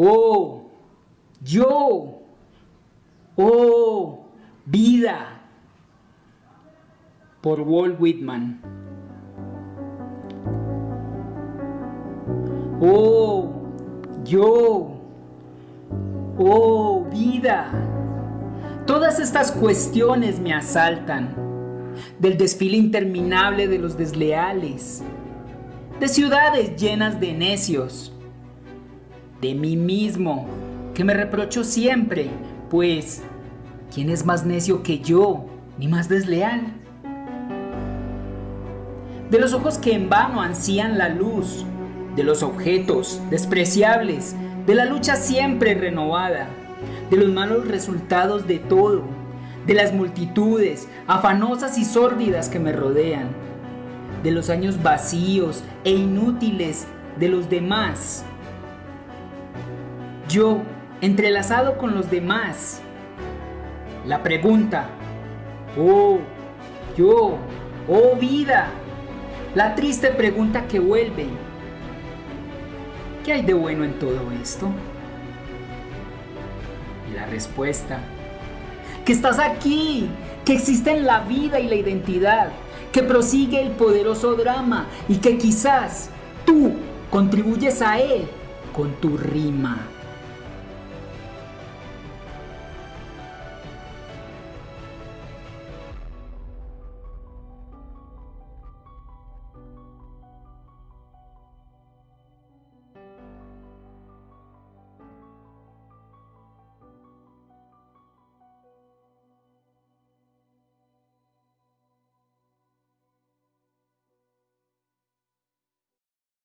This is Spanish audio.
Oh, yo. Oh, vida. Por Walt Whitman. Oh, yo. Oh, vida. Todas estas cuestiones me asaltan. Del desfile interminable de los desleales. De ciudades llenas de necios. De mí mismo, que me reprocho siempre, pues, ¿quién es más necio que yo, ni más desleal? De los ojos que en vano ansían la luz, de los objetos despreciables, de la lucha siempre renovada, de los malos resultados de todo, de las multitudes afanosas y sórdidas que me rodean, de los años vacíos e inútiles de los demás. Yo, entrelazado con los demás. La pregunta, oh, yo, oh vida, la triste pregunta que vuelve ¿Qué hay de bueno en todo esto? Y la respuesta, que estás aquí, que existe la vida y la identidad, que prosigue el poderoso drama y que quizás tú contribuyes a él con tu rima.